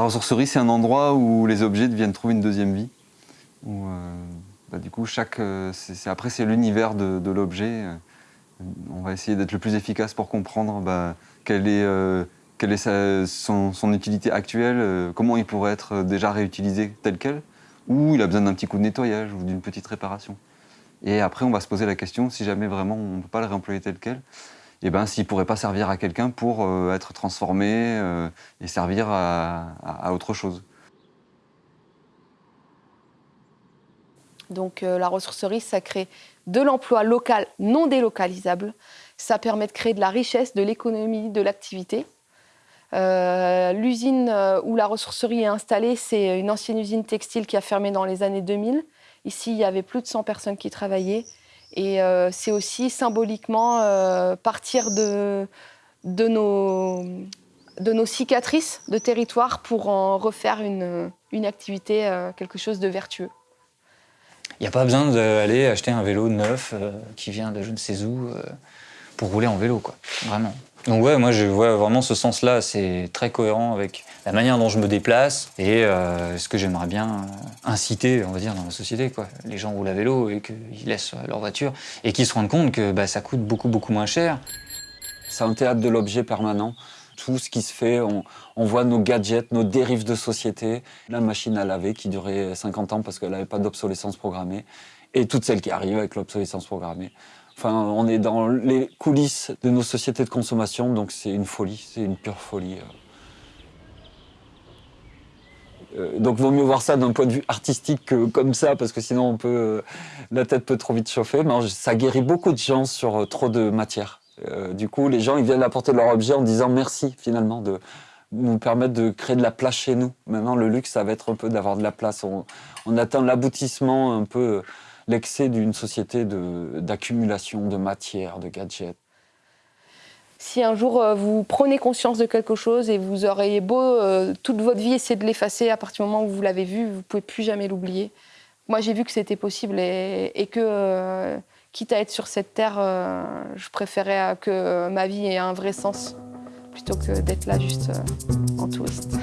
ressourcerie, c'est un endroit où les objets deviennent trouver une deuxième vie. Euh, bah, du coup, euh, après, c'est l'univers de, l'objet. Euh, On va essayer d'être le plus efficace pour comprendre bah, quelle est, son, utilité actuelle, comment il pourrait être déjà réutilisé tel quel, ou il a besoin d'un petit coup de nettoyage ou d'une petite réparation. Et après, on va se poser la question, si jamais vraiment on ne peut pas le réemployer tel quel, eh ben, s'il ne pourrait pas servir à quelqu'un pour euh, être transformé euh, et servir à, autre chose. Donc euh, la ressourcerie, ça crée de l'emploi local non délocalisable. Ça permet de créer de la richesse, de l'économie, de l'activité. L'usine où la ressourcerie est installée, c'est une ancienne usine textile qui a fermé dans les années 2000. Ici, il y avait plus de 100 personnes qui travaillaient. Et euh, c'est aussi symboliquement euh, partir de, de, nos, de nos cicatrices de territoire pour en refaire une, une activité, euh, quelque chose de vertueux. Il n'y a pas besoin d'aller acheter un vélo neuf qui vient de je ne sais où pour rouler en vélo, quoi. Vraiment. Donc ouais, moi je vois vraiment ce sens-là, c'est très cohérent avec la manière dont je me déplace et euh, ce que j'aimerais bien euh, inciter, on va dire, dans la société, quoi. Les gens roulent à vélo et qu'ils laissent leur voiture et qu'ils se rendent compte que bah, ça coûte beaucoup beaucoup moins cher. C'est un théâtre de l'objet permanent. Tout ce qui se fait, on, on voit nos gadgets, nos dérives de société. La machine à laver qui durait 50 ans parce qu'elle n'avait pas d'obsolescence programmée. Et toutes celles qui arrivent avec l'obsolescence programmée. Enfin, on est dans les coulisses de nos sociétés de consommation, donc c'est une folie, c'est une pure folie. Euh, donc, vaut mieux voir ça d'un point de vue artistique que comme ça, parce que sinon, on peut, euh, la tête peut trop vite chauffer. Mais ça guérit beaucoup de gens sur euh, trop de matière. Euh, du coup, les gens, ils viennent apporter leur objet en disant merci, finalement, de nous permettre de créer de la place chez nous. Maintenant, le luxe, ça va être un peu d'avoir de la place. On, on atteint l'aboutissement, un peu l'excès d'une société d'accumulation de, matière, de gadgets. Si un jour euh, vous prenez conscience de quelque chose et vous auriez beau euh, toute votre vie essayer de l'effacer, à partir du moment où vous l'avez vu, vous pouvez plus jamais l'oublier. Moi, j'ai vu que c'était possible et, que, euh, quitte à être sur cette terre, je préférais que ma vie ait un vrai sens plutôt que d'être là juste en touriste.